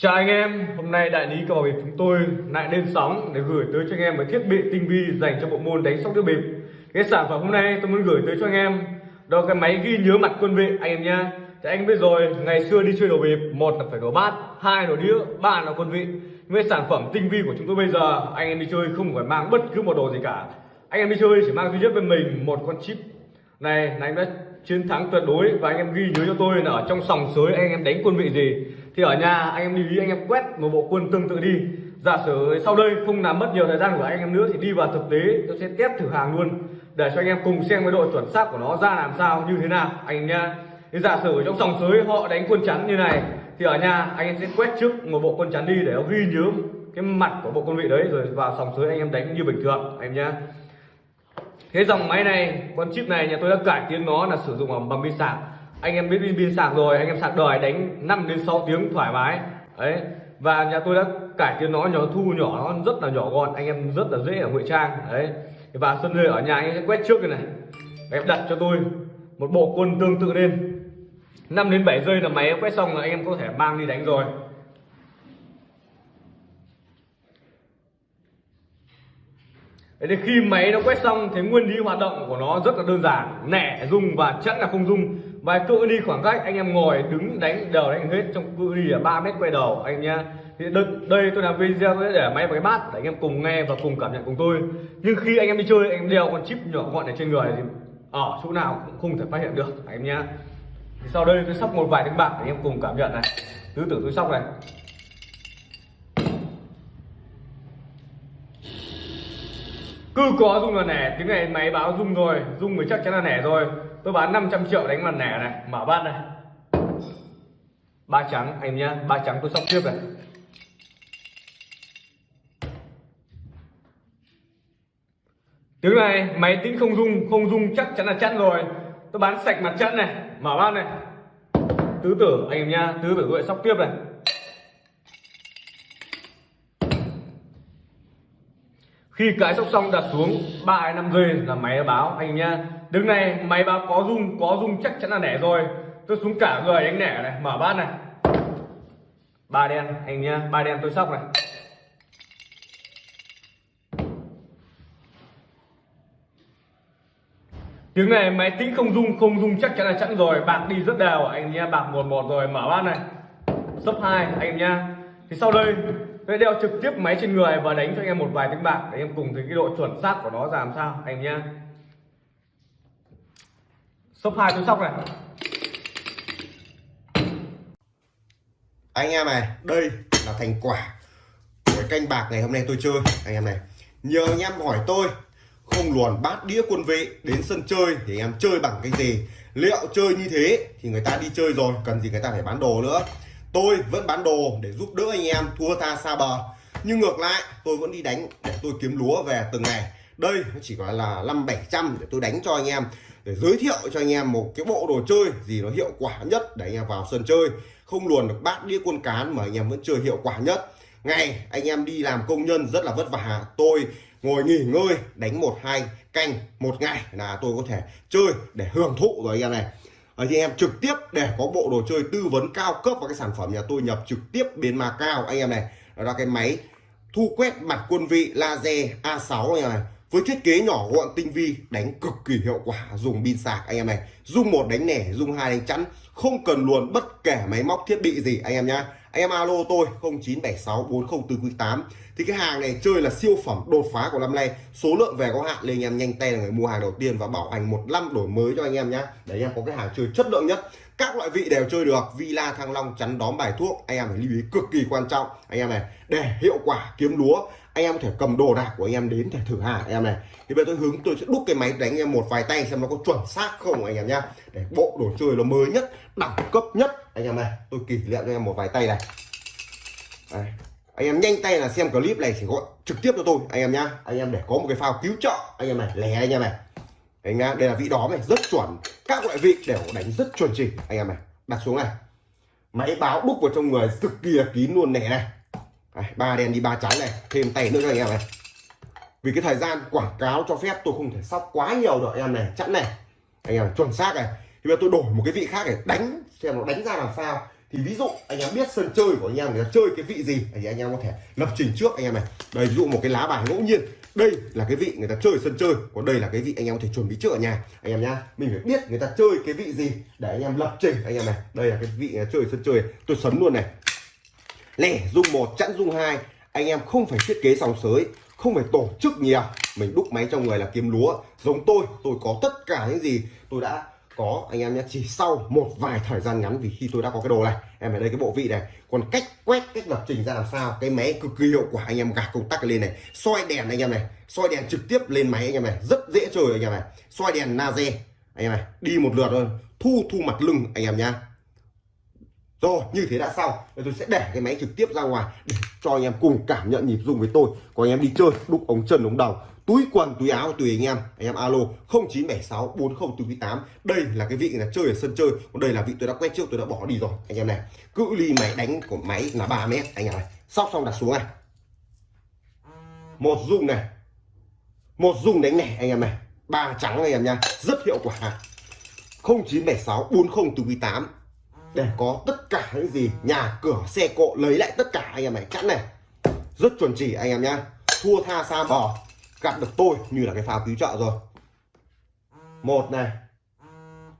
Chào anh em, hôm nay đại lý cờ bạc bịp chúng tôi lại lên sóng để gửi tới cho anh em một thiết bị tinh vi dành cho bộ môn đánh sóc đĩa bịp. Cái sản phẩm hôm nay tôi muốn gửi tới cho anh em đó là cái máy ghi nhớ mặt quân vị anh em nha. Thì anh biết rồi, ngày xưa đi chơi đồ bịp, một là phải đồ bát, hai là đồ đĩa, ba là quân vị. Nhưng cái sản phẩm tinh vi của chúng tôi bây giờ, anh em đi chơi không phải mang bất cứ một đồ gì cả. Anh em đi chơi chỉ mang duy nhất bên mình một con chip này là anh đã chiến thắng tuyệt đối và anh em ghi nhớ cho tôi là ở trong sòng sới anh em đánh quân vị gì thì ở nhà anh em lưu ý anh em quét một bộ quân tương tự đi. Giả sử sau đây không làm mất nhiều thời gian của anh em nữa thì đi vào thực tế, tôi sẽ test thử hàng luôn. Để cho anh em cùng xem cái độ chuẩn xác của nó ra làm sao, như thế nào. Anh em nha thì giả sử trong sòng sới họ đánh quân chắn như này, thì ở nhà anh em sẽ quét trước một bộ quân chắn đi để nó ghi nhớ cái mặt của bộ quân vị đấy, rồi vào sòng sới anh em đánh như bình thường. Anh em nhá. Thế dòng máy này, con chip này nhà tôi đã cải tiến nó là sử dụng bằng pin sạc anh em biết pin pin sạc rồi anh em sạc đời đánh 5 đến 6 tiếng thoải mái. Đấy và nhà tôi đã cải tiến nó nhỏ thu nhỏ nó rất là nhỏ gọn anh em rất là dễ ở ngụy trang. Đấy và sân lê ở nhà anh em sẽ quét trước cái này. Em đặt cho tôi một bộ quân tương tự lên. 5 đến 7 giây là máy quét xong là anh em có thể mang đi đánh rồi. Đấy, khi máy nó quét xong thì nguyên lý hoạt động của nó rất là đơn giản. Nẻ rung và chẵn là không rung và cự đi khoảng cách anh em ngồi đứng đánh đều đánh hết trong cự đi là 3 mét quay đầu anh em nhá. Thì đây, đây tôi làm video để máy vào cái bát để anh em cùng nghe và cùng cảm nhận cùng tôi. Nhưng khi anh em đi chơi anh em đeo con chip nhỏ gọn này trên người thì ở chỗ nào cũng không thể phát hiện được anh em nhá. Thì sau đây tôi sóc một vài tiếng bạc để anh em cùng cảm nhận này. Tứ tưởng tôi sóc này. Cứ có rung là nẻ tiếng này máy báo rung rồi rung thì chắc chắn là nẻ rồi tôi bán 500 triệu đánh mặt nẻ này. Mở bát này. Ba trắng, anh nhá. Ba trắng tôi sóc tiếp này. Tiếng này, máy tính không rung không rung chắc chắn là chắn rồi. Tôi bán sạch mặt chắn này. Mở bát này. Tứ tử, anh em nhá. Tứ tử gọi sóc tiếp này. Khi cái sóc xong đặt xuống, ba hay năm giây là máy báo. Anh nhá, đứng này, máy báo có rung có rung chắc chắn là nẻ rồi. Tôi xuống cả người anh nẻ này, mở bát này. Ba đen, anh nhá, ba đen tôi sóc này. Tiếng này, máy tính không rung không rung chắc chắn là chẵn rồi. Bạc đi rất đều. Anh nhá, bạc một một rồi, mở bát này. Sấp hai, anh nhá. Thì sau đây tôi đeo trực tiếp máy trên người và đánh cho anh em một vài tiếng bạc để em cùng thấy cái độ chuẩn xác của nó ra làm sao, anh nhá. Sấp hai, tôi sóc này. Anh em này, đây là thành quả của canh bạc ngày hôm nay tôi chơi, anh em này. Nhờ anh em hỏi tôi, không luồn bát đĩa quân vị đến sân chơi thì anh em chơi bằng cái gì? Liệu chơi như thế thì người ta đi chơi rồi, cần gì người ta phải bán đồ nữa? Tôi vẫn bán đồ để giúp đỡ anh em thua tha xa bờ. Nhưng ngược lại, tôi vẫn đi đánh để tôi kiếm lúa về từng ngày. Đây nó chỉ gọi là năm bảy trăm để tôi đánh cho anh em, để giới thiệu cho anh em một cái bộ đồ chơi gì nó hiệu quả nhất để anh em vào sân chơi. Không luồn được bát đĩa quân cán mà anh em vẫn chơi hiệu quả nhất. Ngày, anh em đi làm công nhân rất là vất vả. Tôi ngồi nghỉ ngơi, đánh một hai canh một ngày là tôi có thể chơi để hưởng thụ rồi anh em này. Ờ, anh em trực tiếp để có bộ đồ chơi tư vấn cao cấp và cái sản phẩm nhà tôi nhập trực tiếp bên Macau anh em này đó là cái máy thu quét mặt quân vị laser A6 này, này với thiết kế nhỏ gọn tinh vi đánh cực kỳ hiệu quả dùng pin sạc. Anh em này dùng một đánh nẻ dùng hai đánh chắn không cần luồn bất kể máy móc thiết bị gì anh em nhá anh em alo tôi 09764048 thì cái hàng này chơi là siêu phẩm đột phá của năm nay. Số lượng về có hạn nên anh em nhanh tay là người mua hàng đầu tiên và bảo hành một năm đổi mới cho anh em nhé để anh em có cái hàng chơi chất lượng nhất. Các loại vị đều chơi được. Villa, thăng long, chắn đóm, bài thuốc. Anh em phải lưu ý cực kỳ quan trọng. Anh em này, để hiệu quả kiếm lúa anh em có thể cầm đồ đạc của anh em đến để thử hàng anh em này. Thì bây giờ tôi hướng, tôi sẽ đúc cái máy đánh em một vài tay xem nó có chuẩn xác không anh em nhá. Để bộ đồ chơi nó mới nhất, đẳng cấp nhất. Anh em này, tôi kỷ niệm cho em một vài tay này. Đây. anh em nhanh tay là xem clip này chỉ gọi trực tiếp cho tôi, anh em nhá. Anh em để có một cái phao cứu trợ, anh em này, lẻ anh em này. Anh em đây là vị đóm này, rất chuẩn. Các loại vị đều đánh rất chuẩn chỉ, anh em này. Đặt xuống này. Máy báo đúc vào trong người cực kỳ là kín luôn nẻ này ba đen đi ba trắng này, thêm tay nữa cho anh em này. Vì cái thời gian quảng cáo cho phép tôi không thể sóc quá nhiều được anh em này chẵn này. Anh em chuẩn xác này. Thì bây giờ tôi đổi một cái vị khác để đánh, xem nó đánh ra làm sao. Thì ví dụ anh em biết sân chơi của anh em người ta chơi cái vị gì, thì anh em có thể lập trình trước anh em này. Đây, ví dụ một cái lá bài ngẫu nhiên. Đây là cái vị người ta chơi sân chơi, còn đây là cái vị anh em có thể chuẩn bị trước ở nhà. Anh em nhá, mình phải biết người ta chơi cái vị gì để anh em lập trình, anh em này. Đây là cái vị người ta chơi sân chơi, tôi sấn luôn này lẻ dung một chẵn dung hai, anh em không phải thiết kế sòng sới, không phải tổ chức nhiều mình đúc máy trong người là kiếm lúa. Giống tôi tôi có tất cả những gì tôi đã có. Anh em nhé, chỉ sau một vài thời gian ngắn vì khi tôi đã có cái đồ này. Em ở đây cái bộ vị này, còn cách quét, cách lập trình ra làm sao, cái máy cực kỳ hiệu quả. Anh em gạt công tắc lên này, soi đèn anh em này, soi đèn trực tiếp lên máy anh em này, rất dễ chơi anh em này. Soi đèn laser, anh em này, đi một lượt thôi thu thu mặt lưng anh em nhá rồi, như thế đã xong. Bây tôi sẽ để cái máy trực tiếp ra ngoài để cho anh em cùng cảm nhận nhịp rung với tôi. Còn anh em đi chơi đúc ống chân, ống đầu. Túi quần, túi áo, tùy anh em. Anh em alo 0976 4048 đây là cái vị là chơi ở sân chơi. Còn đây là vị tôi đã quét trước, tôi đã bỏ đi rồi. Anh em này, cự ly máy đánh của máy là 3 mét. Anh em này, sóc xong đặt xuống này. Một rung này. Một rung đánh này, anh em này. Ba trắng, anh em nha. Rất hiệu quả. 0976 4048 để có tất cả những gì nhà cửa, xe cộ lấy lại tất cả anh em này chẵn này. Rất chuẩn chỉ anh em nhá. Thua tha xa bò. Gặp được tôi như là cái pháo cứu trợ rồi. Một này.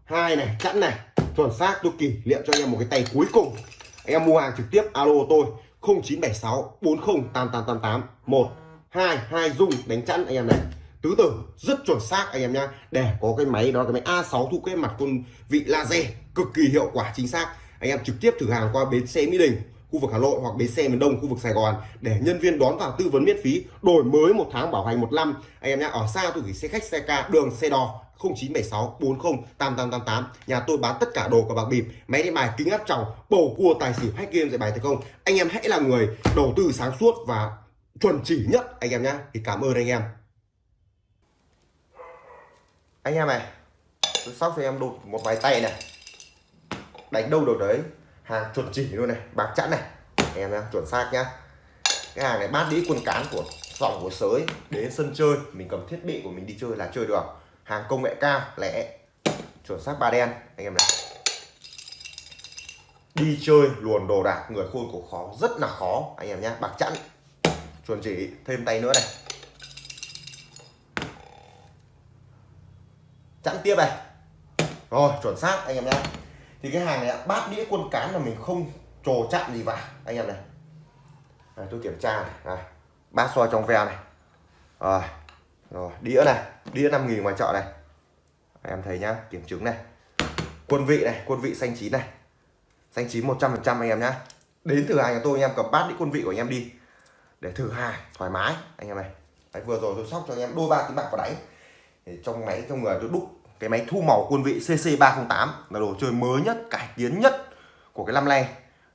Hai này chẵn này. Chuẩn xác, tôi kỷ niệm cho anh em một cái tay cuối cùng. Anh em mua hàng trực tiếp, alo tôi. 0976 40 8888 1 2 2 dung đánh chẵn anh em này tứ tử, rất chuẩn xác anh em nhá. Để có cái máy đó, cái máy A6 thu kết mặt quân vị laser, cực kỳ hiệu quả, chính xác. Anh em trực tiếp thử hàng qua bến xe Mỹ Đình, khu vực Hà Nội hoặc bến xe miền Đông, khu vực Sài Gòn. Để nhân viên đón vào tư vấn miễn phí, đổi mới một tháng bảo hành một năm. Anh em nhá, ở xa tôi gửi xe khách, xe ca, đường, xe đò 0976 40 8888 nhà tôi bán tất cả đồ của bạc bịp, máy đánh bài kính áp tròng, bầu cua, tài xỉu, hack game, dạy bài thành công anh em hãy là người đầu tư sáng suốt và chuẩn chỉ nhất, anh em nhá. Thì cảm ơn anh em anh em này, tôi sóc cho em đột một vài tay này. Đánh đâu được đấy. Hàng chuẩn chỉ luôn này, bạc chẵn này. Anh em nhá, chuẩn xác nhá. Cái hàng này bát đĩ quân cán của dòng của sới đến sân chơi. Mình cầm thiết bị của mình đi chơi là chơi được. Hàng công nghệ cao, lẻ. Chuẩn xác ba đen, anh em này. Đi chơi luồn đồ đạc, người khôn của khó, rất là khó, anh em nhá, bạc chẵn. Chuẩn chỉ, thêm tay nữa này. Chẵn tiếp này. Rồi chuẩn xác anh em nhé thì cái hàng này bát đĩa quân cán là mình không trồ chạm gì vào anh em này. À, tôi kiểm tra này, à, bát soi trong veo này. Rồi rồi đĩa này đĩa 5 nghìn ngoài chợ này. Anh em thấy nhá kiểm chứng này. Quân vị này quân vị xanh chín này. Xanh chín 100 phần trăm anh em nhá. Đến thử hàng nhà tôi anh em cầm bát đĩa quân vị của anh em đi. Để thử hàng thoải mái anh em này. Đấy, vừa rồi tôi sóc cho anh em đôi ba tiếng bạc vào đáy trong máy, trong người tôi đúc cái máy thu màu quân vị CC308 là đồ chơi mới nhất, cải tiến nhất của cái năm nay.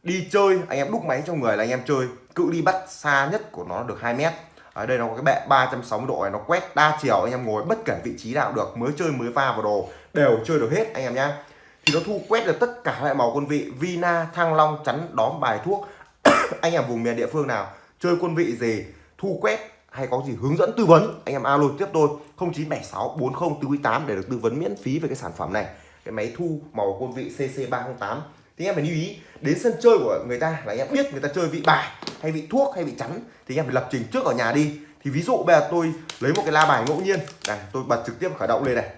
Đi chơi, anh em đúc máy trong người là anh em chơi, cự ly bắt xa nhất của nó được 2 mét. Ở đây nó có cái bệ 360 độ này, nó quét đa chiều, anh em ngồi bất kể vị trí nào được, mới chơi, mới va vào đồ, đều chơi được hết, anh em nhá. Thì nó thu quét được tất cả loại màu quân vị, Vina, Thăng Long, chắn, đóm, bài thuốc. Anh em vùng miền địa phương nào, chơi quân vị gì, thu quét hay có gì hướng dẫn tư vấn anh em alo tiếp tôi. 0976 4048 để được tư vấn miễn phí về cái sản phẩm này. Cái máy thu màu quân vị CC308 thì em phải lưu ý đến sân chơi của người ta là anh em biết người ta chơi vị bài hay vị thuốc hay vị chắn thì anh em phải lập trình trước ở nhà đi. Thì ví dụ bây giờ tôi lấy một cái la bài ngẫu nhiên. Này tôi bật trực tiếp khởi động lên này.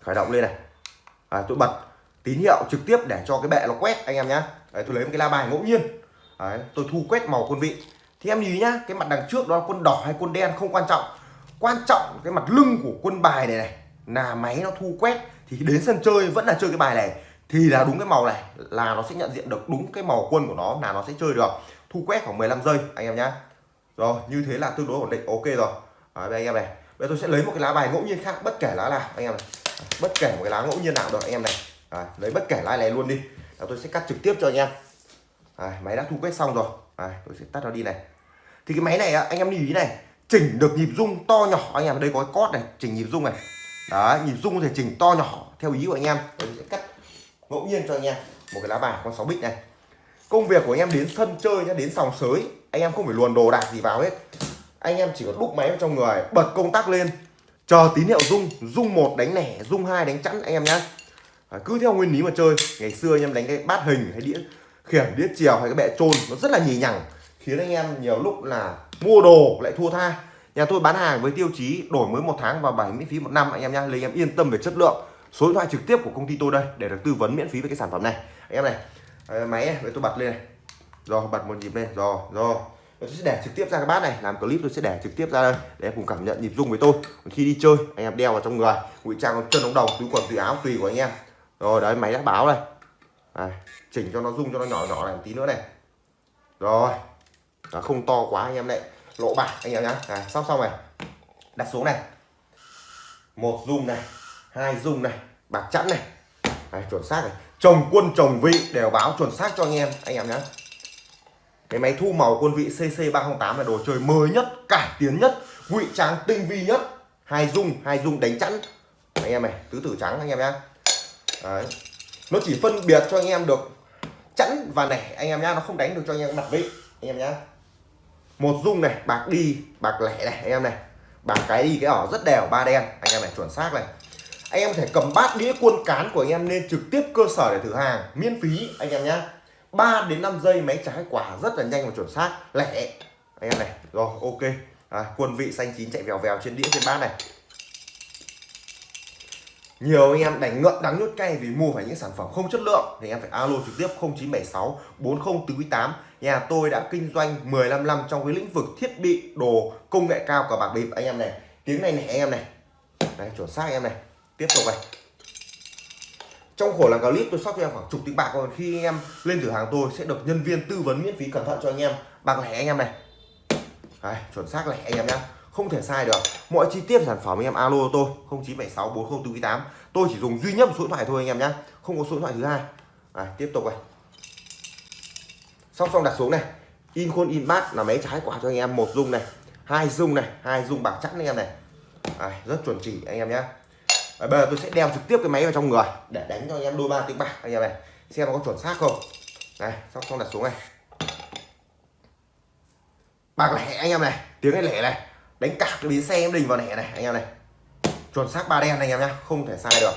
Khởi động lên này. À, tôi bật tín hiệu trực tiếp để cho cái bệ nó quét anh em nhá. Đấy, tôi lấy một cái la bài ngẫu nhiên. Đấy, tôi thu quét màu quân vị thì em nhìn nhá cái mặt đằng trước đó là quân đỏ hay quân đen không quan trọng. Quan trọng cái mặt lưng của quân bài này này là máy nó thu quét. Thì đến sân chơi vẫn là chơi cái bài này. Thì là đúng cái màu này là nó sẽ nhận diện được đúng cái màu quân của nó là nó sẽ chơi được. Thu quét khoảng 15 giây anh em nhá. Rồi như thế là tương đối ổn định ok rồi. À, đây anh em này. Bây giờ tôi sẽ lấy một cái lá bài ngẫu nhiên khác bất kể lá nào anh em này. Bất kể một cái lá ngẫu nhiên nào được anh em này. À, lấy bất kể lá này luôn đi. Là tôi sẽ cắt trực tiếp cho anh em. À, máy đã thu quét xong rồi. Đấy, tôi sẽ tắt nó đi này. Thì cái máy này anh em lưu ý này chỉnh được nhịp rung to nhỏ anh em. Ở đây có cái cót này chỉnh nhịp rung này. Đó nhịp rung có thể chỉnh to nhỏ theo ý của anh em. Tôi sẽ cắt ngẫu nhiên cho anh em. Một cái lá bài con 6 bích này. Công việc của anh em đến sân chơi nhá đến sòng sới anh em không phải luồn đồ đạc gì vào hết. Anh em chỉ có đúc máy vào trong người bật công tắc lên. Chờ tín hiệu rung rung một đánh lẻ rung hai đánh chẵn anh em nhá. À, cứ theo nguyên lý mà chơi. Ngày xưa anh em đánh cái bát hình hay đĩa khiển đĩa chiều hay cái bệ trôn nó rất là nhì nhằng, khiến anh em nhiều lúc là mua đồ lại thua tha. Nhà tôi bán hàng với tiêu chí đổi mới một tháng và bảy miễn phí một năm, anh em nhá lấy em yên tâm về chất lượng. Số điện thoại trực tiếp của công ty tôi đây để được tư vấn miễn phí về cái sản phẩm này. Anh em này à, máy này tôi bật lên này. Rồi, bật một nhịp lên, rồi rồi. Tôi sẽ để trực tiếp ra cái bát này, làm clip tôi sẽ để trực tiếp ra đây, để em cùng cảm nhận nhịp rung với tôi. Còn khi đi chơi, anh em đeo vào trong người, ngụy trang chân ống đầu túi quần, túi áo tùy của anh em. Rồi, đấy, máy đã báo đây đây, chỉnh cho nó rung cho nó nhỏ nhỏ này một tí nữa này. Rồi. Đó, không to quá anh em này lỗ bạc anh em nhá. À, này, sóc xong này. Đặt xuống này. Một rung này hai rung này bạc chẵn này. Đấy, chuẩn xác này. Chồng quân chồng vị đều báo chuẩn xác cho anh em anh em nhé cái máy thu màu quân vị CC 308 là đồ chơi mới nhất cải tiến nhất ngụy trang tinh vi nhất. Hai dung hai dung đánh chẵn. Anh em này tứ tử trắng anh em nhé Đấy nó chỉ phân biệt cho anh em được chẵn và nẻ. Anh em nhá nó không đánh được cho anh em mặt vị. Anh em nhá. Một dung này bạc đi bạc lẻ này anh em này. Bạc cái đi cái ở rất đều ba đen. Anh em này chuẩn xác này. Anh em có thể cầm bát đĩa quân cán của anh em lên trực tiếp cơ sở để thử hàng miễn phí anh em nhá. 3 đến 5 giây máy trái quả rất là nhanh và chuẩn xác lẻ. Anh em này rồi ok. À, quân vị xanh chín chạy vèo vèo trên đĩa trên bát này nhiều anh em đánh ngợm đắng nhốt cay vì mua phải những sản phẩm không chất lượng. Thì anh em phải alo trực tiếp 0976 4048 nhà tôi đã kinh doanh 15 năm trong cái lĩnh vực thiết bị đồ công nghệ cao của bạc bịp. Anh em này tiếng này này anh em này. Đây chuẩn xác anh em này. Tiếp tục này. Trong khổ làm clip tôi sóc cho em khoảng chục tỷ bạc còn khi anh em lên cửa hàng tôi sẽ được nhân viên tư vấn miễn phí cẩn thận cho anh em. Bạc lẻ anh em này. Đấy, chuẩn xác lẻ anh em nhá không thể sai được. Mọi chi tiết sản phẩm anh em alo tôi. 0976 4048 tôi chỉ dùng duy nhất một số điện thoại thôi anh em nhé không có số điện thoại thứ hai. À, tiếp tục này. Xong xong đặt xuống này. In khuôn in bát là máy trái quả cho anh em. Một dung này hai dung này hai dung bạc chắn anh em này. À, rất chuẩn chỉ anh em nhé bây giờ tôi sẽ đeo trực tiếp cái máy vào trong người để đánh cho anh em đôi ba tiếng bạc anh em này. Xem nó có chuẩn xác không. Này xong xong đặt xuống này. Bạc lẻ anh em này. Tiếng này lẻ này đánh cả cái bến xe em đình vào lẻ này, anh em này. Chuẩn xác ba đen này, anh em nhá, không thể sai được.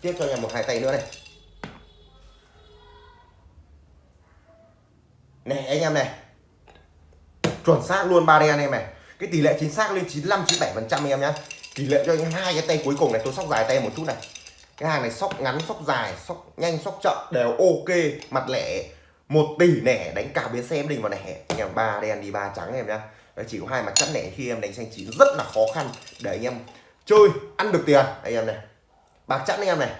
Tiếp cho anh em một hai tay nữa này. Này, anh em này. Chuẩn xác luôn ba đen anh em này. Cái tỷ lệ chính xác lên 95 97 phần trăm anh em nhá. Tỷ lệ cho anh hai cái tay cuối cùng này, tôi sóc dài tay một chút này. Cái hàng này sóc ngắn, sóc dài, sóc nhanh, sóc chậm, đều ok. Mặt lẻ một tỷ nẻ, đánh cả bến xe em đình vào nẻ anh em ba đen đi, ba trắng em nhá. Đấy, chỉ có hai mặt chắn lẻ khi em đánh xanh chín rất là khó khăn. Để anh em chơi ăn được tiền. Anh em này bạc chắn anh em này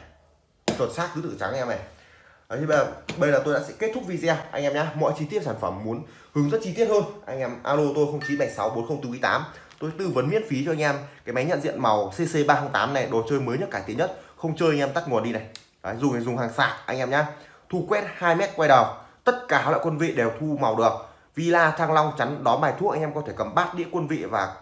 chuẩn xác tứ tự trắng anh em này. Đấy, thì bây giờ bây giờ tôi đã sẽ kết thúc video anh em nhé mọi chi tiết sản phẩm muốn hướng dẫn chi tiết hơn anh em alo tôi 0976 4048 tôi tư vấn miễn phí cho anh em cái máy nhận diện màu CC 308 này đồ chơi mới nhất cải tiến nhất. Không chơi anh em tắt nguồn đi này. Đấy, dùng dùng hàng sạc anh em nhá. Thu quét 2 mét quay đầu tất cả các loại quân vị đều thu màu được villa thăng long chắn đón bài thuốc anh em có thể cầm bát đĩa quân vị và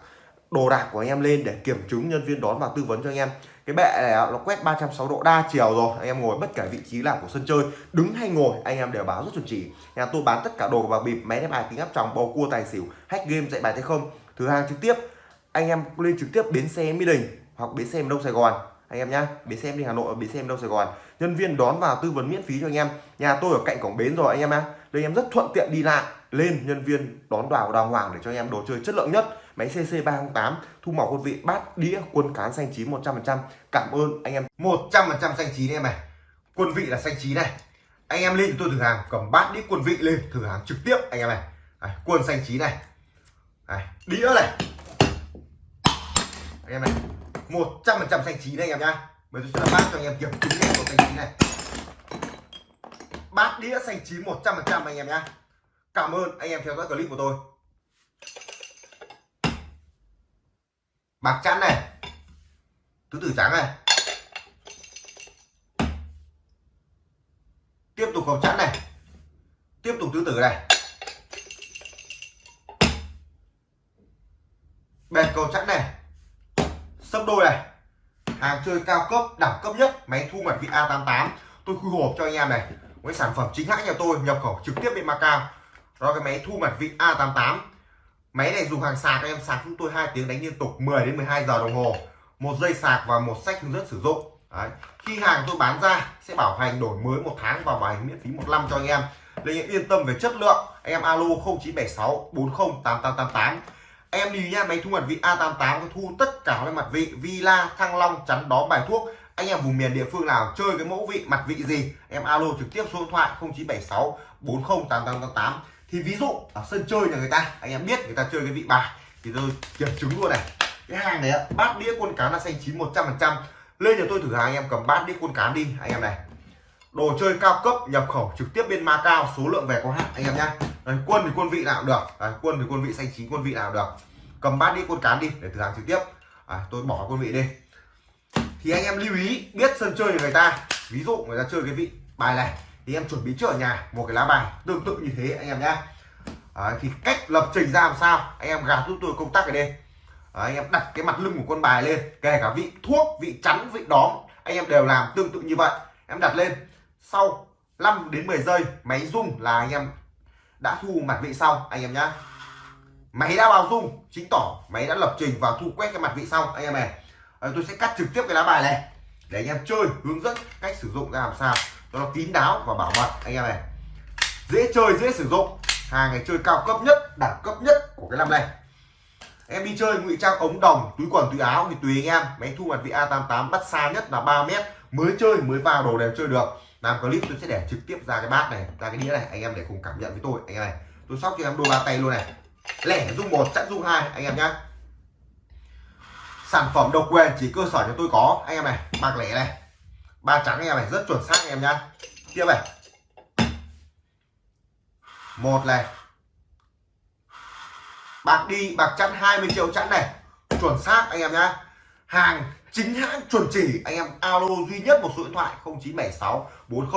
đồ đạc của anh em lên để kiểm chứng nhân viên đón và tư vấn cho anh em. Cái bệ này nó quét 360 độ đa chiều rồi, anh em ngồi bất kể vị trí nào của sân chơi, đứng hay ngồi, anh em đều báo rất chuẩn chỉ. Nhà tôi bán tất cả đồ và bịp, máy đánh bài kính áp tròng, bầu cua, tài xỉu, hack game, dạy bài tay không. Thứ hàng trực tiếp, anh em lên trực tiếp bến xe mỹ đình hoặc bến xe đông sài gòn. Anh em nhá, bến xe đi hà nội, bến xe đông sài gòn. Nhân viên đón vào tư vấn miễn phí cho anh em. Nhà tôi ở cạnh cổng bến rồi, anh em ạ đây em rất thuận tiện đi lại lên nhân viên đón vào đàng hoàng để cho anh em đồ chơi chất lượng nhất. Máy CC 308 thu màu quân vị bát đĩa quân cán xanh chín 100% cảm ơn anh em. 100% xanh chín em này quân vị là xanh chín này. Anh em lên tôi thử hàng cầm bát đĩa quân vị lên thử hàng trực tiếp anh em này à, quân xanh chín này. À, đĩa này. Anh em này 100% xanh chín đây anh em nhá. Bây giờ tôi sẽ bát cho anh em kiểm chứng của xanh chín này. Bát đĩa xanh chín 100% anh em nhá cảm ơn anh em theo dõi clip của tôi. Bạc chắn này. Tứ tử trắng này. Tiếp tục cầu chắn này. Tiếp tục tứ tử này. Bệt cầu chắn này. Sấp đôi này. Hàng chơi cao cấp, đẳng cấp nhất, máy thu mặt vị A88 tôi khui hộp cho anh em này. Với sản phẩm chính hãng nhà tôi, nhập khẩu trực tiếp bên Macau đó cái máy thu mặt vị A88 máy này dùng hàng sạc em sạc chúng tôi hai tiếng đánh liên tục 10 đến 12 giờ đồng hồ. Một dây sạc và một sách hướng dẫn sử dụng. Đấy. khi hàng tôi bán ra, sẽ bảo hành đổi mới một tháng và bảo hành miễn phí một năm cho anh em. Nên em yên tâm về chất lượng, anh em alo 0976 40 8888 em lưu nhá, máy thu mặt vị A88 có thu tất cả các mặt vị, Villa, Thăng Long, chắn đó bài thuốc. Anh em vùng miền địa phương nào chơi cái mẫu vị, mặt vị gì, em alo trực tiếp số điện thoại 0976 40 8888 thì ví dụ ở sân chơi nhà người ta anh em biết người ta chơi cái vị bài thì tôi kiểm chứng luôn này. Cái hàng này bát đĩa quân cá là xanh chín 100 phần trăm. Lên nhà tôi thử hàng anh em cầm bát đĩa quân cá đi anh em này. Đồ chơi cao cấp nhập khẩu trực tiếp bên Macau số lượng về có hạn anh em nhá. Đấy, quân thì quân vị nào cũng được Đấy, quân thì quân vị xanh chín quân vị nào cũng được. Cầm bát đĩa quân cán đi để thử hàng trực tiếp. À, tôi bỏ quân vị đi. Thì anh em lưu ý biết sân chơi của người ta ví dụ người ta chơi cái vị bài này thì em chuẩn bị trước ở nhà một cái lá bài tương tự như thế anh em nhá. Đấy, thì cách lập trình ra làm sao? Anh em gạt giúp tôi công tắc ở đây Đấy, anh em đặt cái mặt lưng của con bài lên kể cả vị thuốc vị chắn vị đóm anh em đều làm tương tự như vậy. Em đặt lên. Sau 5 đến 10 giây máy rung là anh em đã thu mặt vị sau anh em nhá. Máy đã vào rung chính tỏ máy đã lập trình và thu quét cái mặt vị sau anh em này. Đấy, tôi sẽ cắt trực tiếp cái lá bài này để anh em chơi hướng dẫn cách sử dụng ra làm sao nó kín đáo và bảo mật. Anh em này, dễ chơi, dễ sử dụng. Hàng này chơi cao cấp nhất, đẳng cấp nhất của cái năm này em đi chơi ngụy trang ống đồng, túi quần, túi áo thì tùy anh em. Máy thu mặt vị A88 bắt xa nhất là 3 mét. Mới chơi, mới vào đồ đều chơi được. Làm clip tôi sẽ để trực tiếp ra cái bát này, ra cái đĩa này. Anh em để cùng cảm nhận với tôi. Anh em này, tôi sóc cho em đôi ba tay luôn này. Lẻ dung một chắc dung hai, anh em nhá. Sản phẩm độc quyền chỉ cơ sở cho tôi có. Anh em này, bạc lẻ này ba trắng em này rất chuẩn xác em nhá. Tiếp này. Một này. Bạc đi, bạc chẵn 20 triệu chẵn này. Chuẩn xác anh em nhá. Hàng chính hãng chuẩn chỉ. Anh em alo duy nhất một số điện thoại 0976 40